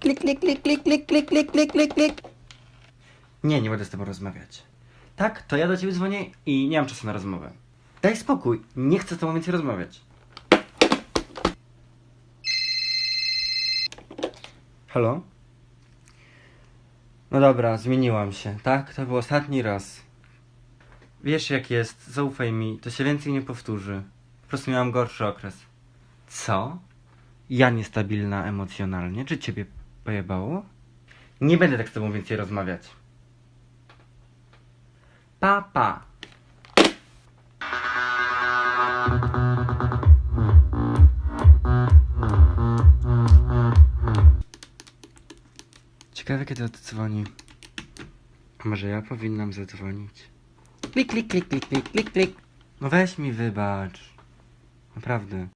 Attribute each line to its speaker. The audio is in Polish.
Speaker 1: Klik, klik, klik, klik, klik, klik, klik, klik, klik, klik. Nie, nie będę z tobą rozmawiać. Tak, to ja do ciebie dzwonię i nie mam czasu na rozmowę. Daj spokój, nie chcę z tobą więcej rozmawiać. Halo? No dobra, zmieniłam się, tak? To był ostatni raz. Wiesz jak jest, zaufaj mi, to się więcej nie powtórzy. Prostu miałam gorszy okres. Co? Ja niestabilna emocjonalnie? Czy ciebie pojebało? Nie będę tak z tobą więcej rozmawiać. Pa, pa. Ciekawe kiedy oddzwoni. A może ja powinnam zadzwonić? Klik, klik, klik, klik, klik, klik, klik. No weź mi wybacz. Naprawdę.